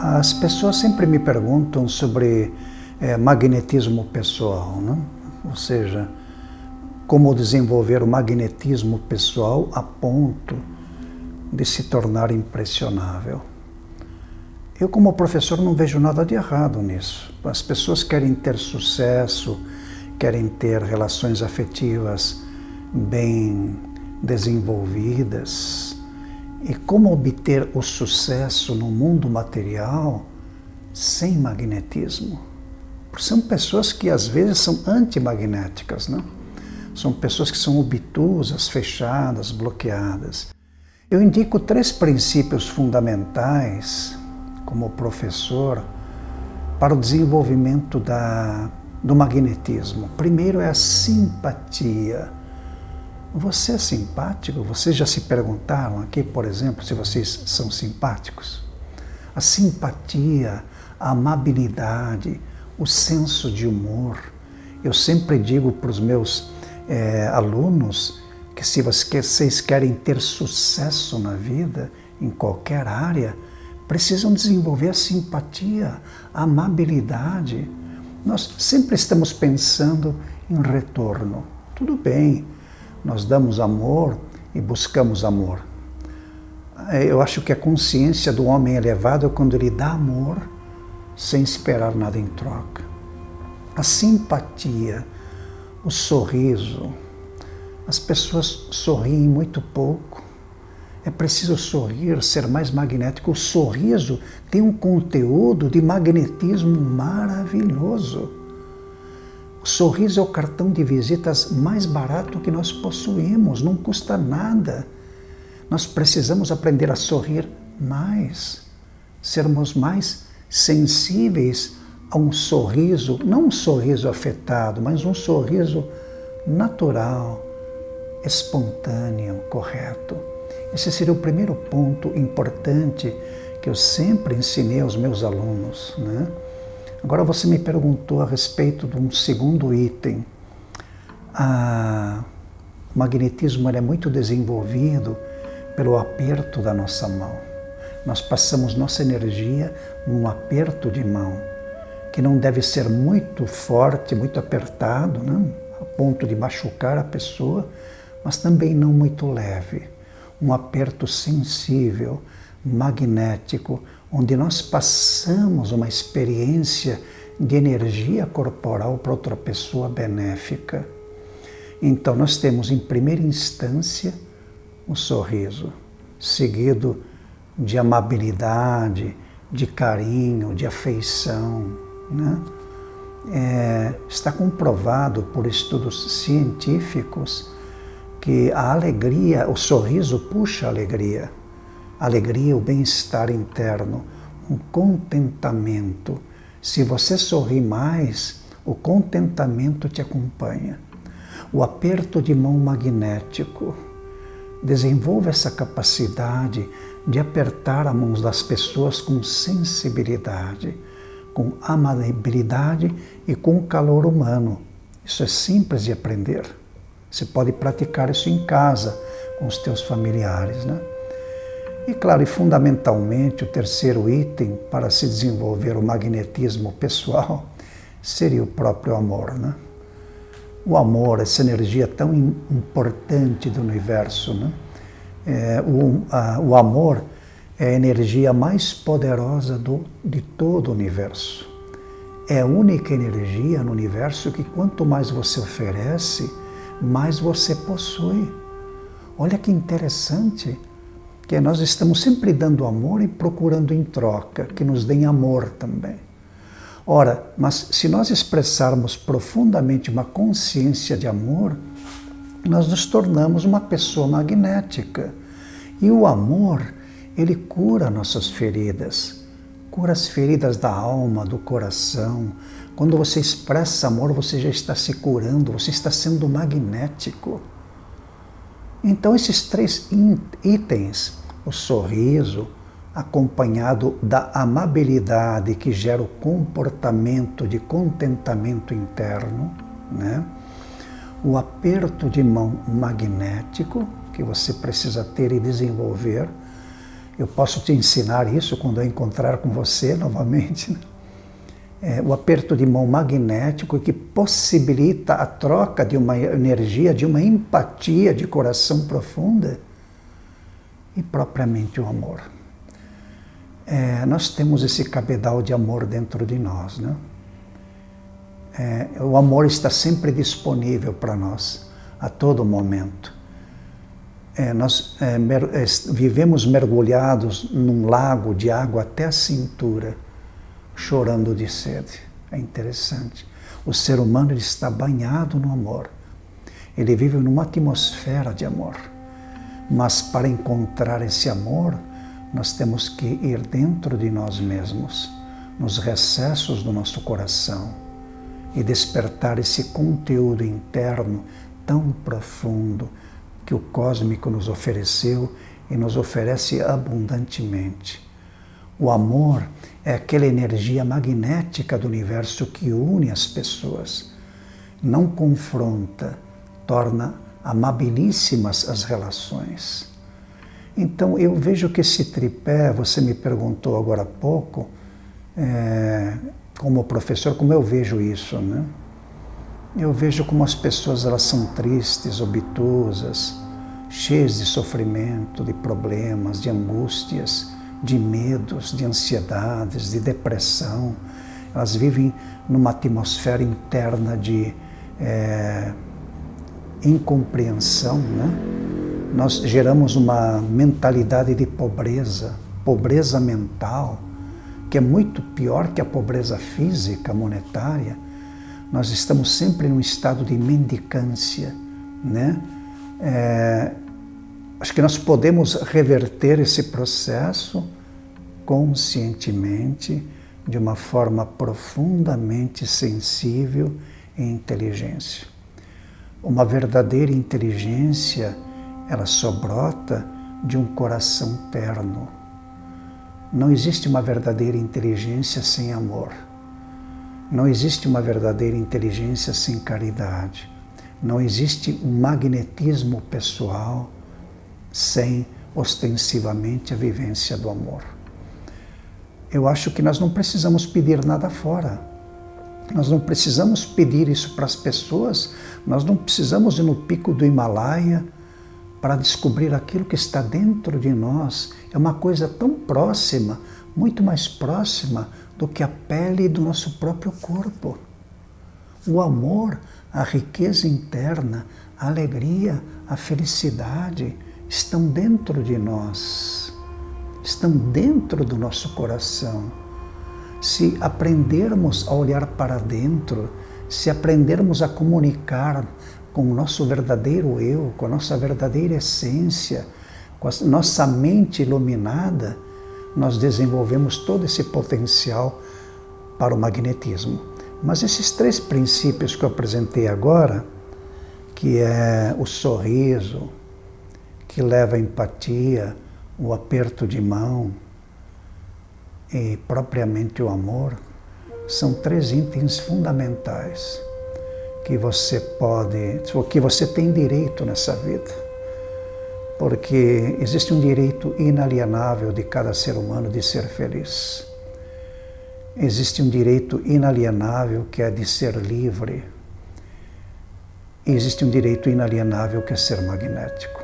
As pessoas sempre me perguntam sobre é, magnetismo pessoal, né? ou seja, como desenvolver o magnetismo pessoal a ponto de se tornar impressionável. Eu, como professor, não vejo nada de errado nisso. As pessoas querem ter sucesso, querem ter relações afetivas bem desenvolvidas. E como obter o sucesso no mundo material sem magnetismo? Porque são pessoas que às vezes são antimagnéticas, né? São pessoas que são obtusas, fechadas, bloqueadas. Eu indico três princípios fundamentais como professor para o desenvolvimento da, do magnetismo. Primeiro é a simpatia. Você é simpático? Vocês já se perguntaram aqui, por exemplo, se vocês são simpáticos? A simpatia, a amabilidade, o senso de humor. Eu sempre digo para os meus é, alunos que se vocês querem ter sucesso na vida, em qualquer área, precisam desenvolver a simpatia, a amabilidade. Nós sempre estamos pensando em retorno. Tudo bem, nós damos amor e buscamos amor. Eu acho que a consciência do homem elevado é quando ele dá amor sem esperar nada em troca. A simpatia, o sorriso. As pessoas sorriem muito pouco é preciso sorrir, ser mais magnético. O sorriso tem um conteúdo de magnetismo maravilhoso. Sorriso é o cartão de visitas mais barato que nós possuímos, não custa nada. Nós precisamos aprender a sorrir mais, sermos mais sensíveis a um sorriso, não um sorriso afetado, mas um sorriso natural, espontâneo, correto. Esse seria o primeiro ponto importante que eu sempre ensinei aos meus alunos. Né? Agora você me perguntou a respeito de um segundo item. o magnetismo é muito desenvolvido pelo aperto da nossa mão. Nós passamos nossa energia num aperto de mão, que não deve ser muito forte, muito apertado, né? a ponto de machucar a pessoa, mas também não muito leve um aperto sensível, magnético, onde nós passamos uma experiência de energia corporal para outra pessoa benéfica. Então, nós temos em primeira instância o sorriso, seguido de amabilidade, de carinho, de afeição. Né? É, está comprovado por estudos científicos que a alegria, o sorriso puxa a alegria. Alegria, o bem-estar interno, um contentamento. Se você sorri mais, o contentamento te acompanha. O aperto de mão magnético. Desenvolva essa capacidade de apertar a mão das pessoas com sensibilidade, com amabilidade e com calor humano. Isso é simples de aprender. Você pode praticar isso em casa, com os teus familiares. Né? E claro, e fundamentalmente, o terceiro item para se desenvolver o magnetismo pessoal seria o próprio amor. Né? O amor, essa energia tão importante do universo. Né? É, o, a, o amor é a energia mais poderosa do, de todo o universo. É a única energia no universo que quanto mais você oferece, mais você possui. Olha que interessante que nós estamos sempre dando amor e procurando em troca que nos deem amor também. Ora, mas se nós expressarmos profundamente uma consciência de amor, nós nos tornamos uma pessoa magnética. E o amor, ele cura nossas feridas, cura as feridas da alma, do coração, quando você expressa amor, você já está se curando, você está sendo magnético. Então, esses três itens, o sorriso, acompanhado da amabilidade que gera o comportamento de contentamento interno, né? o aperto de mão magnético que você precisa ter e desenvolver, Eu posso te ensinar isso quando eu encontrar com você novamente. Né? É, o aperto de mão magnético que possibilita a troca de uma energia, de uma empatia de coração profunda e propriamente o amor. É, nós temos esse cabedal de amor dentro de nós, né? É, o amor está sempre disponível para nós, a todo momento. É, nós é, mer é, vivemos mergulhados num lago de água até a cintura, chorando de sede. É interessante. O ser humano está banhado no amor. Ele vive numa atmosfera de amor. Mas para encontrar esse amor, nós temos que ir dentro de nós mesmos, nos recessos do nosso coração e despertar esse conteúdo interno tão profundo que o cósmico nos ofereceu e nos oferece abundantemente. O amor é aquela energia magnética do universo que une as pessoas, não confronta, torna amabilíssimas as relações. Então eu vejo que esse tripé, você me perguntou agora há pouco, é, como professor, como eu vejo isso, né? Eu vejo como as pessoas elas são tristes, obtusas, cheias de sofrimento, de problemas, de angústias, de medos, de ansiedades, de depressão. Elas vivem numa atmosfera interna de é, incompreensão, né? Nós geramos uma mentalidade de pobreza, pobreza mental, que é muito pior que a pobreza física, monetária, nós estamos sempre num estado de mendicância, né? É, acho que nós podemos reverter esse processo conscientemente, de uma forma profundamente sensível e inteligência. Uma verdadeira inteligência, ela só brota de um coração terno, não existe uma verdadeira inteligência sem amor. Não existe uma verdadeira inteligência sem caridade. Não existe um magnetismo pessoal sem ostensivamente a vivência do amor. Eu acho que nós não precisamos pedir nada fora. Nós não precisamos pedir isso para as pessoas, nós não precisamos ir no pico do Himalaia para descobrir aquilo que está dentro de nós. É uma coisa tão próxima, muito mais próxima do que a pele do nosso próprio corpo. O amor, a riqueza interna, a alegria, a felicidade estão dentro de nós, estão dentro do nosso coração. Se aprendermos a olhar para dentro, se aprendermos a comunicar com o nosso verdadeiro eu, com a nossa verdadeira essência, com a nossa mente iluminada, nós desenvolvemos todo esse potencial para o magnetismo. Mas esses três princípios que eu apresentei agora, que é o sorriso, que leva a empatia, o aperto de mão e propriamente o amor, são três itens fundamentais que você pode, que você tem direito nessa vida. Porque existe um direito inalienável de cada ser humano de ser feliz. Existe um direito inalienável que é de ser livre. Existe um direito inalienável que é ser magnético.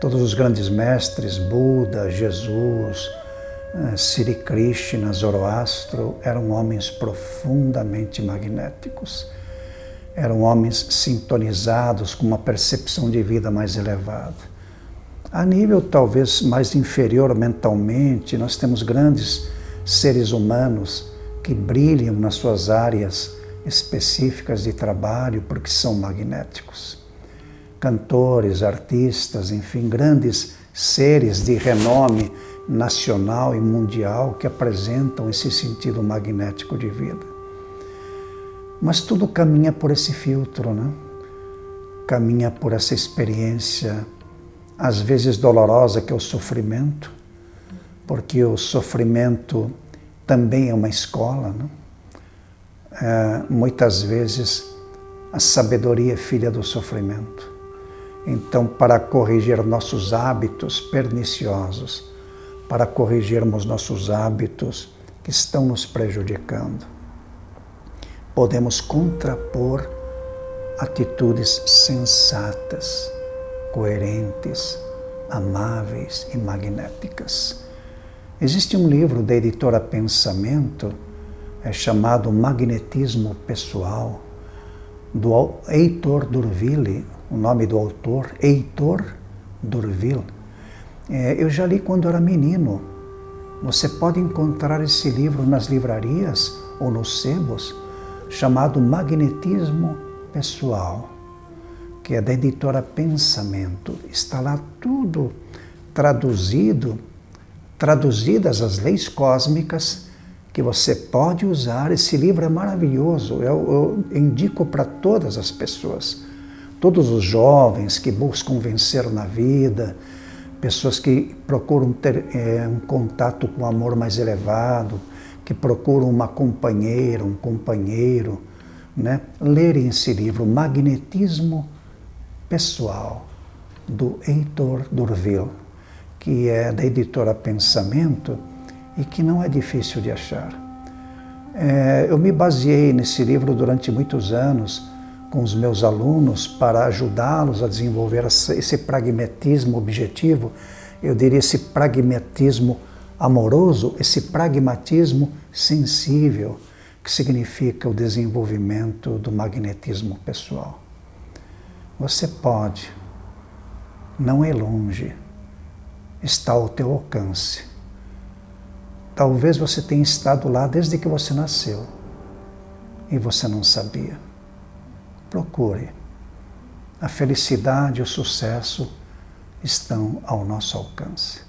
Todos os grandes mestres, Buda, Jesus, Sri Krishna, Zoroastro, eram homens profundamente magnéticos eram homens sintonizados com uma percepção de vida mais elevada. A nível talvez mais inferior mentalmente, nós temos grandes seres humanos que brilham nas suas áreas específicas de trabalho porque são magnéticos. Cantores, artistas, enfim, grandes seres de renome nacional e mundial que apresentam esse sentido magnético de vida. Mas tudo caminha por esse filtro, né? Caminha por essa experiência, às vezes dolorosa, que é o sofrimento, porque o sofrimento também é uma escola, né? É, muitas vezes a sabedoria é filha do sofrimento. Então, para corrigir nossos hábitos perniciosos, para corrigirmos nossos hábitos que estão nos prejudicando. Podemos contrapor atitudes sensatas, coerentes, amáveis e magnéticas. Existe um livro da editora Pensamento, é chamado Magnetismo Pessoal, do Heitor Durville, o nome do autor, Heitor Durville. É, eu já li quando era menino. Você pode encontrar esse livro nas livrarias ou nos sebos, chamado Magnetismo Pessoal, que é da editora Pensamento. Está lá tudo traduzido, traduzidas as leis cósmicas que você pode usar. Esse livro é maravilhoso, eu, eu indico para todas as pessoas todos os jovens que buscam vencer na vida, pessoas que procuram ter é, um contato com o amor mais elevado, que procuram uma companheira, um companheiro, né? lerem esse livro, Magnetismo Pessoal, do Heitor Durville, que é da editora Pensamento e que não é difícil de achar. É, eu me baseei nesse livro durante muitos anos com os meus alunos para ajudá-los a desenvolver esse pragmatismo objetivo, eu diria esse pragmatismo amoroso, esse pragmatismo sensível, que significa o desenvolvimento do magnetismo pessoal. Você pode, não é longe, está ao teu alcance. Talvez você tenha estado lá desde que você nasceu e você não sabia procure. A felicidade e o sucesso estão ao nosso alcance.